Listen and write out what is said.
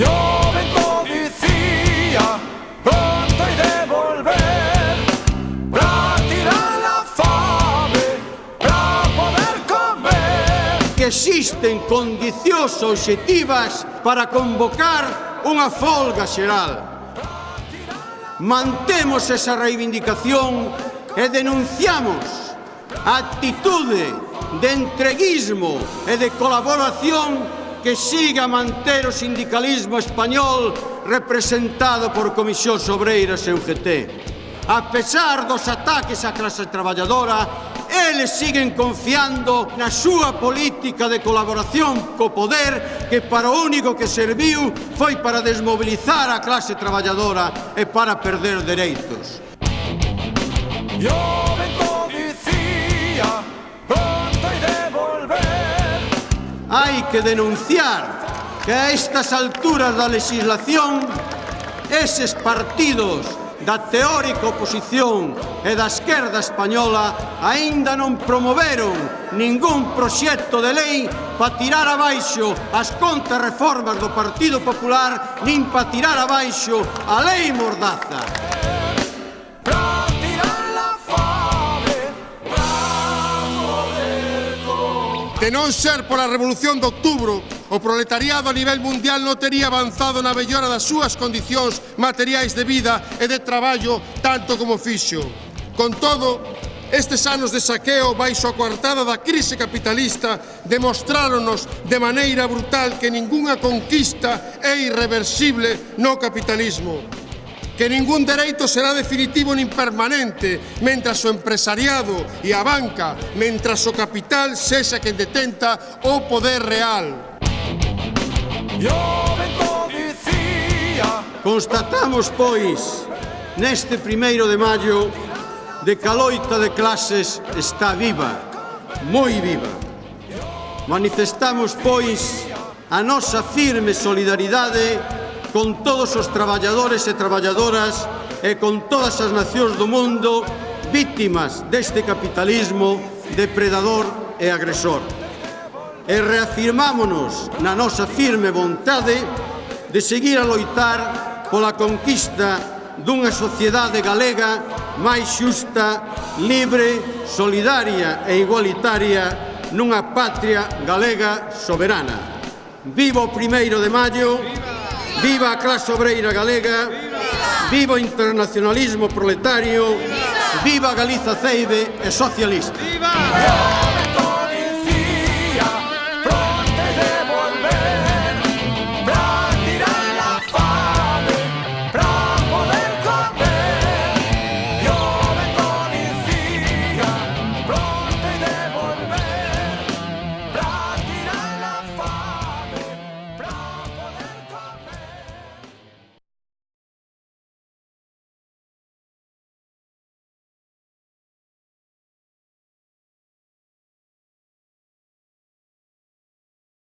Yo ven policía, pronto de volver tirar la fame, para poder comer. Que existen condicións objetivas para convocar unha folga xeral. Mantemos esa reivindicación e denunciamos a actitude de entreguismo e de colaboración que siga a manter o sindicalismo español representado por Comisións Obreiras e UGT. A pesar dos ataques á clase traballadora, eles siguen confiando na súa política de colaboración co poder que para o único que serviu foi para desmobilizar a clase traballadora e para perder dereitos. Yo! que denunciar que a estas alturas da legislación eses partidos da teórica oposición e da esquerda española aínda non promoveron ningún proxecto de lei para tirar abaixo as contrarreformas do Partido Popular nin para tirar abaixo a lei Mordaza. De non ser pola Revolución de Outubro, o proletariado a nivel mundial non tería avanzado na mellora das súas condicións materiais de vida e de traballo tanto como fixo. Con todo, Estes anos de saqueo baixo a coartada da crise capitalista demostráronos de maneira brutal que ningunha conquista é irreversible no capitalismo que ningún dereito será definitivo nin permanente mentras o empresariado e a banca, mentras o capital sexa quen detenta o poder real. Constatamos, pois, neste primeiro de maio, de que a loita de clases está viva, moi viva. Manifestamos, pois, a nosa firme solidaridade con todos os traballadores e traballadoras e con todas as nacións do mundo vítimas deste capitalismo depredador e agresor. E reafirmámonos na nosa firme vontade de seguir a loitar pola conquista dunha sociedade galega máis xusta, libre, solidaria e igualitaria nunha patria galega soberana. Viva o primeiro de maio! Viva a clase obreira galega, viva, viva o internacionalismo proletario, viva, viva Galiza Ceibe e socialista. Viva! viva!